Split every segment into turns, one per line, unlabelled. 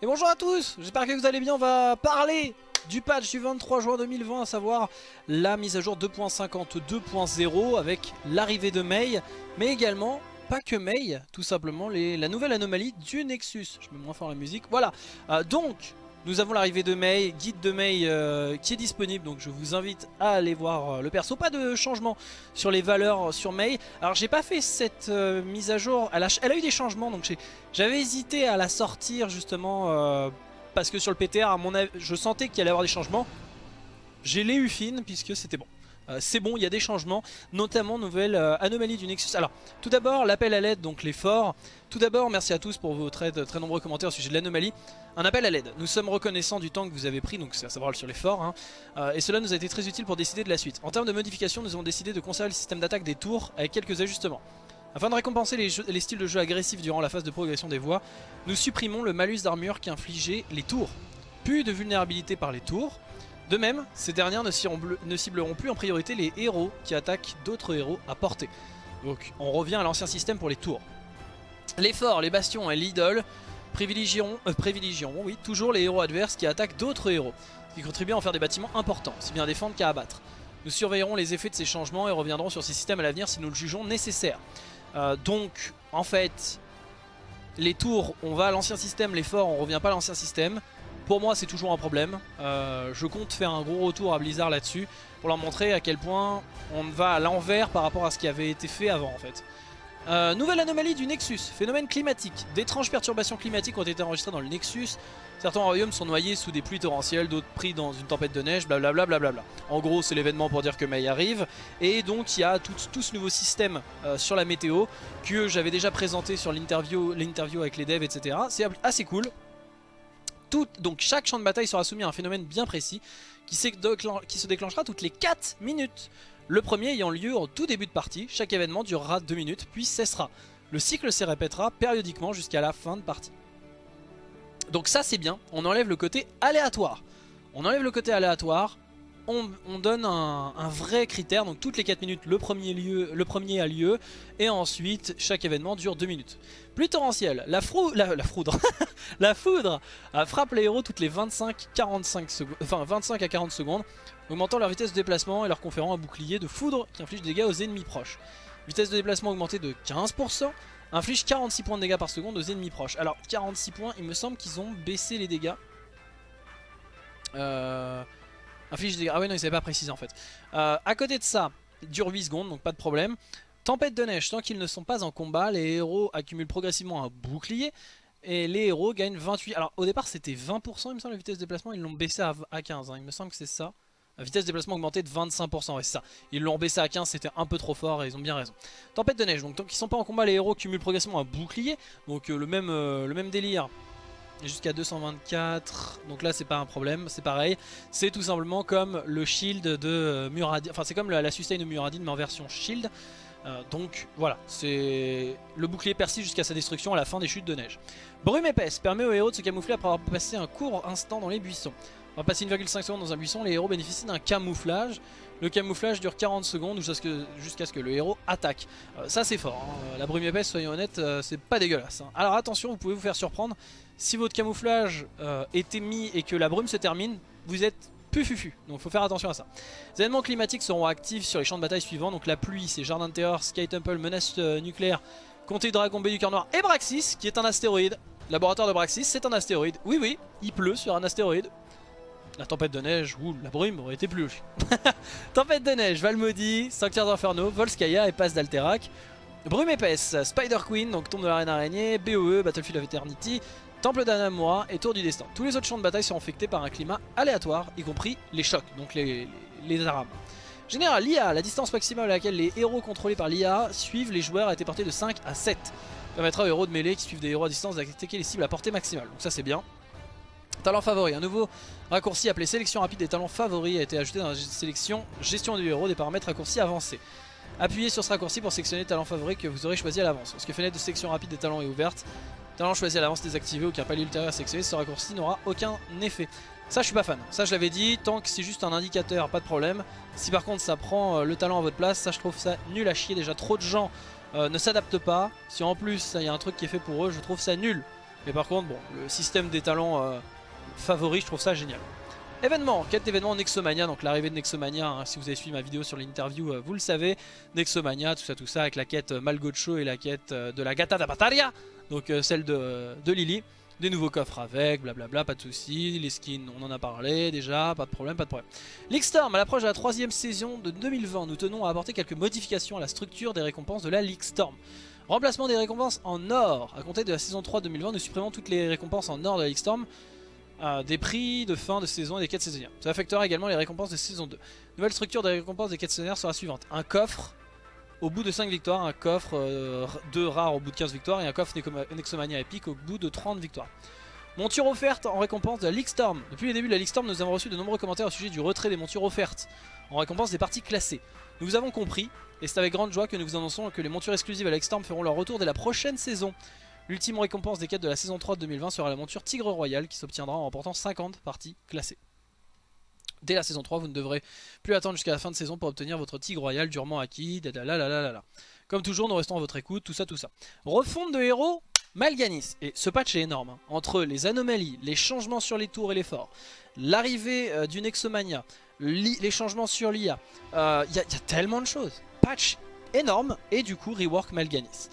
Et bonjour à tous, j'espère que vous allez bien, on va parler du patch du 23 juin 2020, à savoir la mise à jour 2.52.0 avec l'arrivée de Mei, mais également, pas que Mei, tout simplement la nouvelle anomalie du Nexus. Je mets moins fort la musique, voilà. Euh, donc, nous avons l'arrivée de Mei, guide de Mei euh, qui est disponible, donc je vous invite à aller voir euh, le perso. Pas de changement sur les valeurs sur Mei. Alors j'ai pas fait cette euh, mise à jour, elle a, eu des changements, donc j'avais hésité à la sortir justement euh, parce que sur le PTR, à mon avis, je sentais qu'il allait y avoir des changements. J'ai les eu fine puisque c'était bon. Euh, c'est bon, il y a des changements, notamment nouvelle euh, anomalie du Nexus. Alors, tout d'abord, l'appel à l'aide, donc les forts. Tout d'abord, merci à tous pour vos très, très nombreux commentaires au sujet de l'anomalie. Un appel à l'aide. Nous sommes reconnaissants du temps que vous avez pris, donc c'est à savoir sur les forts. Hein. Euh, et cela nous a été très utile pour décider de la suite. En termes de modification, nous avons décidé de conserver le système d'attaque des tours avec quelques ajustements. Afin de récompenser les, les, styles de jeu agressifs durant la phase de progression des voies, nous supprimons le malus d'armure qui infligeait les tours. Plus de vulnérabilité par les tours, de même, ces dernières ne, cibleront plus en priorité les héros qui attaquent d'autres héros à portée. Donc on revient à l'ancien système pour les tours. Les forts, les bastions et l'idole privilégieront, euh, oui, toujours les héros adverses qui attaquent d'autres héros, qui contribue à en faire des bâtiments importants, si bien à défendre qu'à abattre. Nous surveillerons les effets de ces changements et reviendrons sur ces systèmes à l'avenir si nous le jugeons nécessaire. Euh, donc, en fait, les tours, on va à l'ancien système, les forts, on revient pas à l'ancien système. Pour moi c'est toujours un problème, euh, je compte faire un gros retour à Blizzard là-dessus pour leur montrer à quel point on va à l'envers par rapport à ce qui avait été fait avant en fait. Euh, nouvelle anomalie du Nexus, phénomène climatique. D'étranges perturbations climatiques ont été enregistrées dans le Nexus. Certains royaumes sont noyés sous des pluies torrentielles, d'autres pris dans une tempête de neige, blablabla. Bla en gros c'est l'événement pour dire que May arrive. Et donc il y a tout, tout ce nouveau système euh, sur la météo que j'avais déjà présenté sur l'interview avec les devs etc. C'est assez cool. Donc chaque champ de bataille sera soumis à un phénomène bien précis qui, se déclenchera toutes les 4 minutes. Le premier ayant lieu au tout début de partie, chaque événement durera 2 minutes puis cessera. Le cycle se répétera périodiquement jusqu'à la fin de partie. Donc ça c'est bien, on enlève le côté aléatoire. On enlève le côté aléatoire, on, on donne un, vrai critère, donc toutes les 4 minutes le premier, lieu, le premier a lieu, et ensuite chaque événement dure 2 minutes. Pluie torrentielle, la, la, foudre, la foudre frappe les héros toutes les 25-45 secondes, enfin 25 à 40 secondes, augmentant leur vitesse de déplacement et leur conférant un bouclier de foudre qui inflige des dégâts aux ennemis proches. Vitesse de déplacement augmentée de 15%, inflige 46 points de dégâts par seconde aux ennemis proches. Alors 46 points, il me semble qu'ils ont baissé les dégâts. Euh... Inflige des dégâts. Ah ouais non ils n'avaient pas précisé en fait. Euh, à côté de ça, dure 8 secondes donc pas de problème. Tempête de neige, tant qu'ils ne sont pas en combat, les héros accumulent progressivement un bouclier. Et les héros gagnent 28. Alors au départ c'était 20% il me semble la vitesse de déplacement, ils l'ont baissé à 15, hein. il me semble que c'est ça. La vitesse de déplacement augmentée de 25%, ouais c'est ça. Ils l'ont baissé à 15, c'était un peu trop fort et ils ont bien raison. Tempête de neige, donc tant qu'ils sont pas en combat, les héros cumulent progressivement un bouclier. Donc euh, le, même, euh, le même délire jusqu'à 224 donc là c'est pas un problème c'est pareil. C'est tout simplement comme le shield de euh, Muradin enfin c'est comme la, sustain de Muradin mais en version shield. Euh, donc voilà. C'est le bouclier persiste jusqu'à sa destruction à la fin des chutes de neige. Brume épaisse permet aux héros de se camoufler après avoir passé un court instant dans les buissons on va passer 1,5 secondes dans un buisson les héros bénéficient d'un camouflage le camouflage dure 40 secondes jusqu'à ce, que, le héros attaque. Euh, ça c'est fort, hein. la brume épaisse, soyons honnêtes, euh, c'est pas dégueulasse. Hein. Alors attention, vous pouvez vous faire surprendre. Si votre camouflage euh, est émis et que la brume se termine, vous êtes plus fufu. Donc faut faire attention à ça. Les événements climatiques seront actifs sur les champs de bataille suivants. Donc la pluie, c'est Jardin de Terreur, Sky Temple, Menace nucléaire, Comté Dragon B du Cœur Noir et Braxis, qui est un astéroïde. Laboratoire de Braxis, c'est un astéroïde. Oui, oui, il pleut sur un astéroïde. La tempête de neige ou la brume aurait été plus tempête de neige, Valmaudit, Sanctuaire d'Inferno, Volskaya et Passe d'Alterac. Brume épaisse, Spider Queen, donc tombe de la reine araignée, BOE, Battlefield of Eternity, Temple d'Anamura et Tour du Destin. Tous les autres champs de bataille sont infectés par un climat aléatoire, y compris les chocs, donc les, les, les arames. Général, l'IA, la distance maximale à laquelle les héros contrôlés par l'IA suivent les joueurs a été portée de 5 à 7. Permettra aux héros de mêlée qui suivent des héros à distance d'attaquer les cibles à portée maximale. Donc ça c'est bien. Talent favori, un nouveau raccourci appelé sélection rapide des talents favoris a été ajouté dans la sélection gestion du héros des paramètres raccourcis avancés. Appuyez sur ce raccourci pour sélectionner le talent favori que vous aurez choisi à l'avance. Lorsque fenêtre de sélection rapide des talents est ouverte, talent choisi à l'avance désactivé ou qu'un palier ultérieur sélectionné, ce raccourci n'aura aucun effet. Ça je suis pas fan, ça je l'avais dit, tant que c'est juste un indicateur, pas de problème. Si par contre ça prend le talent à votre place, ça je trouve ça nul à chier. Déjà trop de gens euh, ne s'adaptent pas. Si en plus il y a un truc qui est fait pour eux, je trouve ça nul. Mais par contre, bon, le système des talents euh, favoris, je trouve ça génial. Événement, quête d'événement Nexomania, donc l'arrivée de Nexomania, hein, si vous avez suivi ma vidéo sur l'interview, euh, vous le savez, Nexomania, tout ça, tout ça, avec la quête euh, Malgocho et la quête de la Gata da donc celle de, de Lily. Des nouveaux coffres avec, blablabla, pas de soucis. Les skins, on en a parlé déjà, pas de problème, pas de problème. Storm, à l'approche de la troisième saison de 2020, nous tenons à apporter quelques modifications à la structure des récompenses de la Storm. Remplacement des récompenses en or. À compter de la saison 3 2020, nous supprimons toutes les récompenses en or de la Storm. Des prix de fin de saison et des quêtes saisonnières. Ça affectera également les récompenses de saison 2. Nouvelle structure des récompenses des quêtes saisonnières sera suivante. Un coffre au bout de 5 victoires, un coffre 2 euh, rares au bout de 15 victoires et un coffre Nexomania épique au bout de 30 victoires. Monture offerte en récompense de la League Storm. Depuis le début de la League Storm, nous avons reçu de nombreux commentaires au sujet du retrait des montures offertes en récompense des parties classées. Nous vous avons compris, et c'est avec grande joie que nous vous annonçons que les montures exclusives à la League Storm feront leur retour dès la prochaine saison. L'ultime récompense des quêtes de la saison 3 de 2020 sera la monture Tigre Royal qui s'obtiendra en remportant 50 parties classées. Dès la saison 3, vous ne devrez plus attendre jusqu'à la fin de saison pour obtenir votre Tigre Royal durement acquis. Comme toujours, nous restons à votre écoute, tout ça, tout ça. Refonte de héros Malganis, et ce patch est énorme, hein. entre les anomalies, les changements sur les tours et les forts, l'arrivée euh, du Nexomania, les changements sur l'IA, il euh, y, a tellement de choses. Patch énorme, et du coup rework Malganis.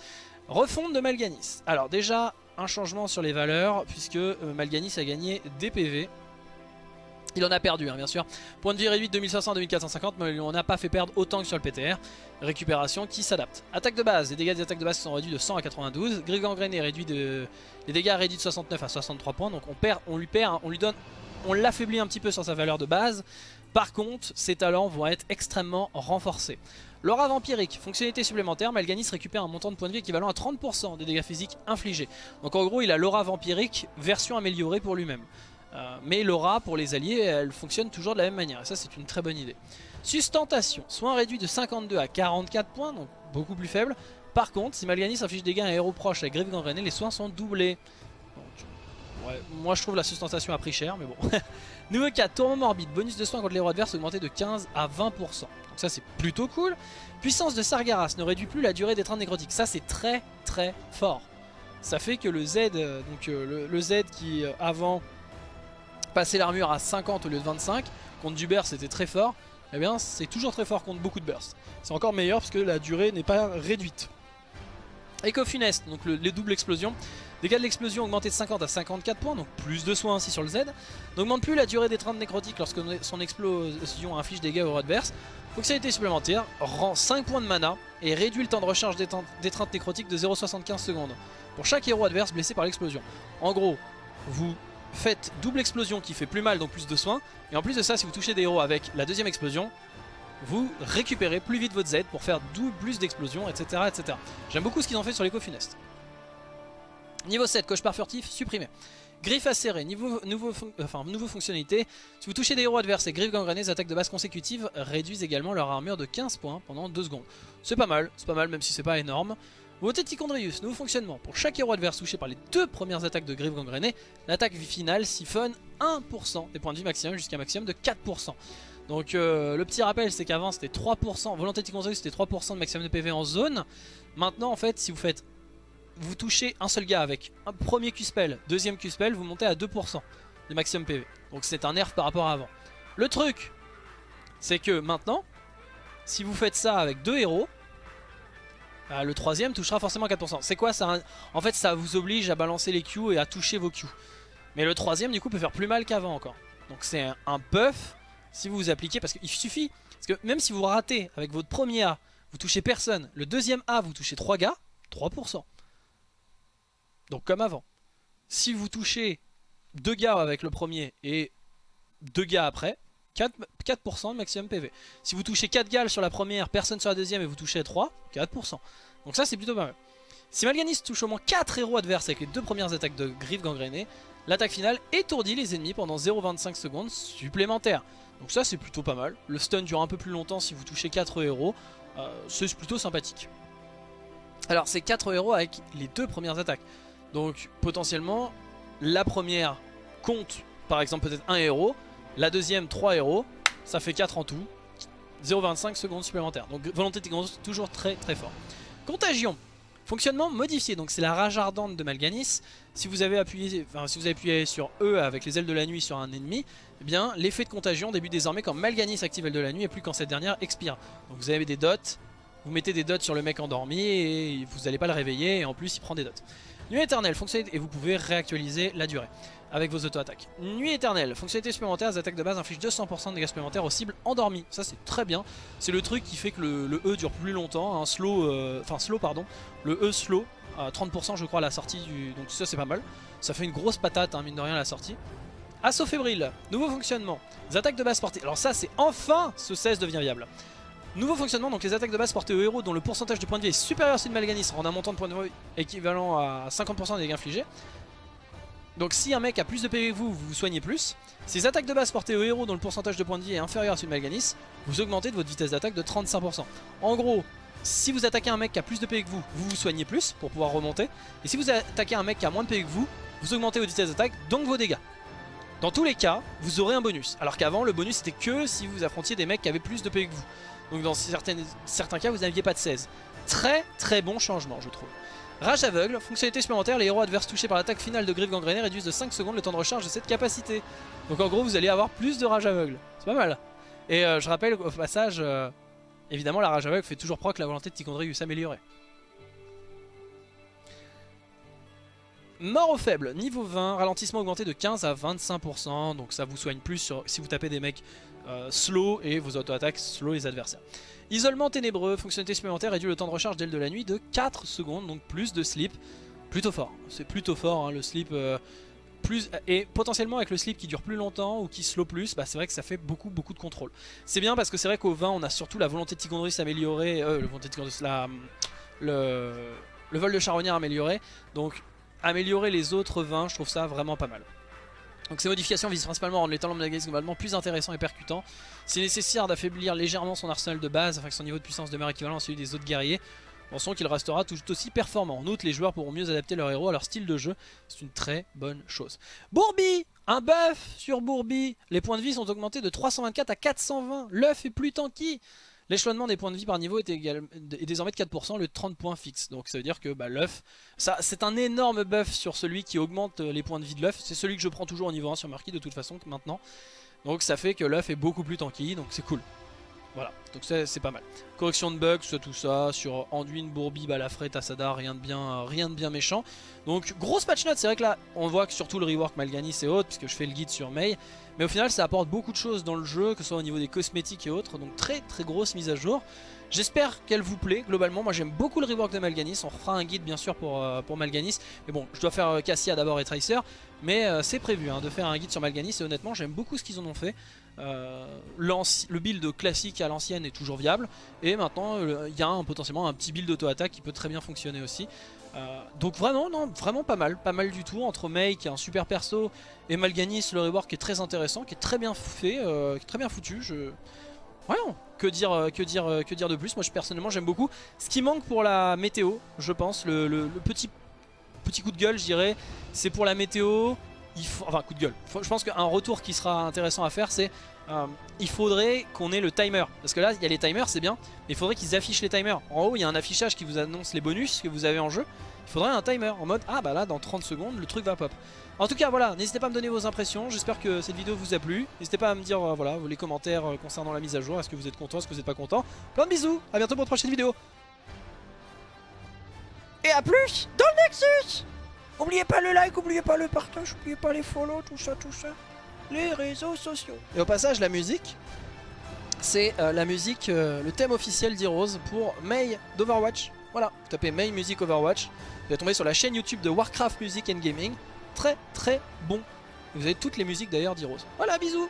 Refonte de Malganis. Alors déjà, un changement sur les valeurs, puisque euh, Malganis a gagné des PV, il en a perdu, hein, bien sûr. Point de vie réduit de 2500 à 2450, mais on n'a pas fait perdre autant que sur le PTR. Récupération qui s'adapte. Attaque de base, les dégâts des attaques de base sont réduits de 100 à 92. Gris gangréné réduit de... Les dégâts réduits de 69 à 63 points, donc on lui perd, on lui donne... On l'affaiblit un petit peu sur sa valeur de base. Par contre, ses talents vont être extrêmement renforcés. L'aura vampirique, fonctionnalité supplémentaire, Malganis récupère un montant de points de vie équivalent à 30% des dégâts physiques infligés. Donc en gros, il a l'aura vampirique version améliorée pour lui-même. Euh, mais l'aura pour les alliés, elle fonctionne toujours de la même manière. Et ça, c'est une très bonne idée. Sustentation, soin réduit de 52 à 44 points, donc beaucoup plus faible. Par contre, si Malganis inflige des gains à un héros proche avec Griffe Gangrené, les soins sont doublés. moi je trouve la sustentation a pris cher, mais bon. Nouveau 4, tourment morbide, bonus de soins contre les héros adverses augmenté de 15 à 20%. Donc ça c'est plutôt cool. Puissance de Sargaras ne réduit plus la durée des trains nécrotiques. Ça c'est très très fort. Ça fait que le Z, euh, donc euh, le, Z qui avant passer l'armure à 50 au lieu de 25, contre du burst c'était très fort, eh bien c'est toujours très fort contre beaucoup de burst. C'est encore meilleur parce que la durée n'est pas réduite. Echo Funeste, donc les doubles explosions. Dégâts de l'explosion augmentés de 50 à 54 points, donc plus de soins ainsi sur le Z. N'augmente plus la durée des trains de nécrotique lorsque son explosion inflige des dégâts aux adverses. Fonctionnalité supplémentaire, rend 5 points de mana et réduit le temps de recharge des, des trains nécrotiques de 0,75 secondes pour chaque héros adverse blessé par l'explosion. En gros, vous faites double explosion qui fait plus mal donc plus de soins. Et en plus de ça, si vous touchez des héros avec la deuxième explosion, vous récupérez plus vite votre Z pour faire plus d'explosions, etc. etc. J'aime beaucoup ce qu'ils ont fait sur funeste. Niveau 7, cauchemar furtif, supprimé. Griffe acérée, niveau, nouveau, enfin, nouveau fonctionnalité. Si vous touchez des héros adverses et griffes gangrenées, attaques de base consécutives réduisent également leur armure de 15 points pendant 2 secondes. C'est pas mal, c'est pas mal même si c'est pas énorme. Beauté Tichondrius, nouveau fonctionnement. Pour chaque héros adverse touché par les deux premières attaques de Griff gangrénée, l'attaque finale siphonne 1% des points de vie maximum jusqu'à un maximum de 4%. Donc euh, le petit rappel c'est qu'avant c'était 3%, Volonté Tichondrius c'était 3% de maximum de PV en zone. Maintenant en fait si vous faites, vous touchez un seul gars avec un premier Q-spell, deuxième Q-spell, vous montez à 2% de maximum PV. Donc c'est un nerf par rapport à avant. Le truc c'est que maintenant, si vous faites ça avec deux héros, ah, le troisième touchera forcément 4%. C'est quoi ça En fait ça vous oblige à balancer les Q et à toucher vos Q. Mais le troisième du coup peut faire plus mal qu'avant encore. Donc c'est un buff si vous vous appliquez parce qu'il suffit. Parce que même si vous ratez avec votre premier A, vous touchez personne. Le deuxième A vous touchez 3 gars, 3%. Donc comme avant. Si vous touchez 2 gars avec le premier et 2 gars après, 4%, 4 de maximum PV. Si vous touchez 4 gals sur la première, personne sur la deuxième et vous touchez 3, 4%. Donc ça c'est plutôt pas mal. Si Malganis touche au moins 4 héros adverses avec les deux premières attaques de griffe gangrénée, l'attaque finale étourdit les ennemis pendant 0,25 secondes supplémentaires. Donc ça c'est plutôt pas mal. Le stun dure un peu plus longtemps si vous touchez 4 héros. Euh, c'est plutôt sympathique. Alors c'est 4 héros avec les deux premières attaques. Donc potentiellement la première compte par exemple peut-être un héros. La deuxième 3 héros. Ça fait 4 en tout. 0,25 secondes supplémentaires. Donc volonté toujours très très fort. Contagion. Fonctionnement modifié, donc c'est la rage ardente de Malganis. Si vous avez appuyé, sur E avec les ailes de la nuit sur un ennemi, eh bien l'effet de contagion débute désormais quand Malganis active l'aile de la nuit et plus quand cette dernière expire. Donc vous avez des dots, vous mettez des dots sur le mec endormi et vous n'allez pas le réveiller et en plus il prend des dots. Nuit éternelle, fonctionnalité et vous pouvez réactualiser la durée avec vos auto-attaques. Nuit éternelle, fonctionnalité supplémentaire, les attaques de base infligent 200% de dégâts supplémentaires aux cibles endormies. Ça c'est très bien. C'est le truc qui fait que le, E dure plus longtemps, un slow, euh, enfin slow pardon, le E slow, à 30% je crois à la sortie du... Donc ça c'est pas mal. Ça fait une grosse patate, hein, mine de rien à la sortie. Assaut fébrile, nouveau fonctionnement, les attaques de base portées. Alors ça c'est enfin ce 16 devient viable. Nouveau fonctionnement, donc les attaques de base portées au héros dont le pourcentage de points de vie est supérieur à celui de Malganis en un montant de points de vie équivalent à 50% des dégâts infligés. Donc si un mec a plus de PV que vous, vous vous soignez plus. Si les attaques de base portées au héros dont le pourcentage de points de vie est inférieur à celui de Malganis, vous augmentez de votre vitesse d'attaque de 35%. En gros, si vous attaquez un mec qui a plus de PV que vous, vous vous soignez plus pour pouvoir remonter. Et si vous attaquez un mec qui a moins de PV que vous, vous augmentez votre vitesse d'attaque, donc vos dégâts. Dans tous les cas, vous aurez un bonus. Alors qu'avant, le bonus c'était que si vous affrontiez des mecs qui avaient plus de PV que vous. Donc dans certains cas, vous n'aviez pas de 16. Très très bon changement, je trouve. Rage aveugle, fonctionnalité supplémentaire, les héros adverses touchés par l'attaque finale de Griff gangrénée réduisent de 5 secondes le temps de recharge de cette capacité. Donc en gros, vous allez avoir plus de rage aveugle. C'est pas mal. Et euh, je rappelle au passage, euh, évidemment, la rage aveugle fait toujours proc la volonté de Ticondry de s'améliorer. Mort au faible, niveau 20, ralentissement augmenté de 15 à 25%, donc ça vous soigne plus si vous tapez des mecs euh, slow et vos auto-attaques slow les adversaires. Isolement ténébreux, fonctionnalité supplémentaire réduit le temps de recharge d'aile de la nuit de 4 secondes, donc plus de sleep. Plutôt fort, c'est plutôt fort hein, le sleep. Euh, plus, et potentiellement avec le sleep qui dure plus longtemps ou qui slow plus, bah c'est vrai que ça fait beaucoup beaucoup de contrôle. C'est bien parce que c'est vrai qu'au 20 on a surtout la volonté de Ticondry s'améliorer, euh, le volonté de la, le, le vol de charognard amélioré, donc améliorer les autres 20 je trouve ça vraiment pas mal. Donc ces modifications visent principalement à rendre les talents globalement plus intéressants et percutants. C'est nécessaire d'affaiblir légèrement son arsenal de base afin que son niveau de puissance demeure équivalent à celui des autres guerriers. Pensons qu'il restera tout aussi performant. En outre, les joueurs pourront mieux adapter leur héros à leur style de jeu. C'est une très bonne chose. Bourbi Un buff sur Bourbi Les points de vie sont augmentés de 324 à 420. L'œuf est plus tanky L'échelonnement des points de vie par niveau est, désormais de 4%, le 30 points fixe. Donc ça veut dire que bah, l'œuf, c'est un énorme buff sur celui qui augmente euh, les points de vie de l'œuf. C'est celui que je prends toujours au niveau 1 sur Marquis de toute façon maintenant. Donc ça fait que l'œuf est beaucoup plus tanky, donc c'est cool. Voilà, donc c'est pas mal. Correction de bugs, tout ça, sur Anduin, Bourbi, Balafré, Tassada, rien de bien, rien de bien méchant. Donc grosse patch note, c'est vrai que là, on voit que surtout le rework Malganis et autres, puisque je fais le guide sur Mei. Mais au final, ça apporte beaucoup de choses dans le jeu, que ce soit au niveau des cosmétiques et autres. Donc très très grosse mise à jour. J'espère qu'elle vous plaît globalement. Moi j'aime beaucoup le rework de Malganis. On fera un guide bien sûr pour, euh, pour Malganis. Mais bon, je dois faire euh, Cassia d'abord et Tracer. Mais euh, c'est prévu hein, de faire un guide sur Malganis. Et honnêtement, j'aime beaucoup ce qu'ils en ont fait. Le build classique à l'ancienne est toujours viable et maintenant il y a potentiellement un petit build auto-attaque qui peut très bien fonctionner aussi donc vraiment non vraiment pas mal pas mal du tout entre Mei qui est un super perso et Malganis le rework est très intéressant qui est très bien fait qui est très bien foutu je Ouais, que dire, que dire, que dire de plus? Moi, personnellement, j'aime beaucoup. Ce qui manque pour la météo, je pense, le, petit, petit coup de gueule, je dirais, c'est pour la météo, enfin coup de gueule, je pense qu'un retour qui sera intéressant à faire c'est euh, il faudrait qu'on ait le timer. Parce que là il y a les timers c'est bien mais il faudrait qu'ils affichent les timers. En haut il y a un affichage qui vous annonce les bonus que vous avez en jeu il faudrait un timer en mode ah bah là dans 30 secondes le truc va pop en tout cas voilà n'hésitez pas à me donner vos impressions j'espère que cette vidéo vous a plu n'hésitez pas à me dire euh, voilà les commentaires euh, concernant la mise à jour est-ce que vous êtes content est-ce que vous n'êtes pas content plein de bisous à bientôt pour une prochaine vidéo et à plus dans le Nexus N'oubliez pas le like, n'oubliez pas le partage, n'oubliez pas les follow, tout ça, tout ça. Les réseaux sociaux. Et au passage, la musique, c'est euh, la musique, euh, le thème officiel d'Heroes pour May d'Overwatch. Voilà, vous tapez May Music Overwatch, vous allez tomber sur la chaîne YouTube de Warcraft Music and Gaming. Très très bon. Vous avez toutes les musiques d'ailleurs d'Heroes. Voilà, bisous